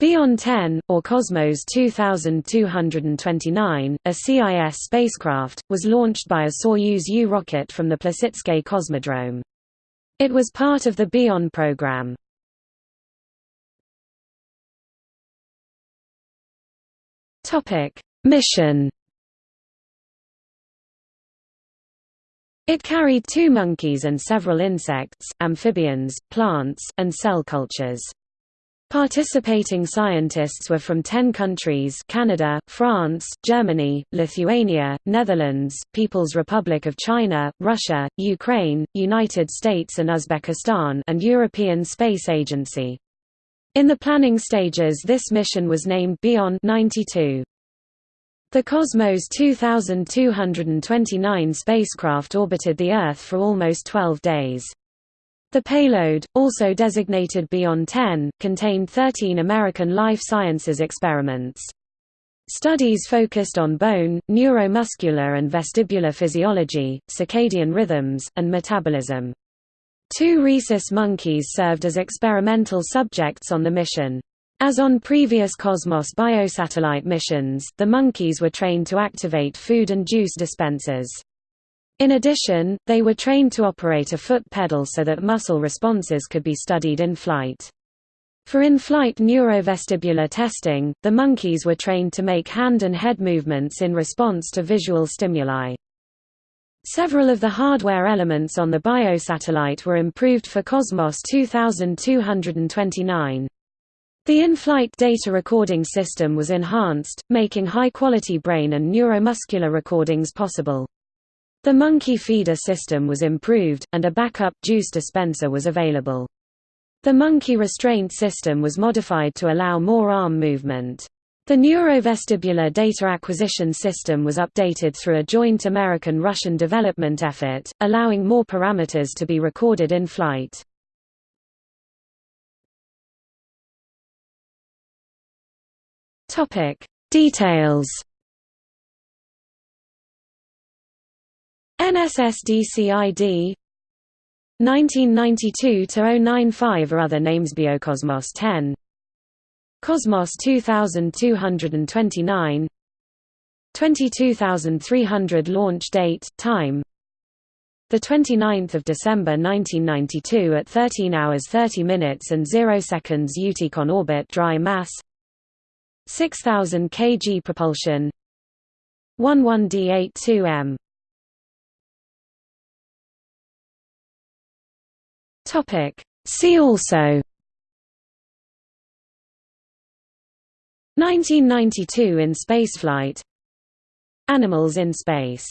Bion 10, or Cosmos 2229, a CIS spacecraft, was launched by a Soyuz U rocket from the Plesetsk Cosmodrome. It was part of the Bion program. Mission It carried two monkeys and several insects, amphibians, plants, and cell cultures. Participating scientists were from 10 countries Canada, France, Germany, Lithuania, Netherlands, People's Republic of China, Russia, Ukraine, United States and Uzbekistan and European Space Agency. In the planning stages this mission was named Bion 92. The Cosmos 2229 spacecraft orbited the Earth for almost 12 days. The payload, also designated Bion 10, contained 13 American life sciences experiments. Studies focused on bone, neuromuscular and vestibular physiology, circadian rhythms, and metabolism. Two rhesus monkeys served as experimental subjects on the mission. As on previous Cosmos biosatellite missions, the monkeys were trained to activate food and juice dispensers. In addition, they were trained to operate a foot pedal so that muscle responses could be studied in flight. For in-flight neurovestibular testing, the monkeys were trained to make hand and head movements in response to visual stimuli. Several of the hardware elements on the biosatellite were improved for Cosmos 2229. The in-flight data recording system was enhanced, making high-quality brain and neuromuscular recordings possible. The monkey feeder system was improved, and a backup juice dispenser was available. The monkey restraint system was modified to allow more arm movement. The neurovestibular data acquisition system was updated through a joint American-Russian development effort, allowing more parameters to be recorded in flight. Details NSSDCID 1992-095 or other names Biocosmos 10 Cosmos 2229 22300 launch date, time. The 29th of December 1992 at 13 hours 30 minutes and 0 seconds UTIC on orbit dry mass. 6000 kg propulsion. 11D82M Topic. See also 1992 in spaceflight Animals in space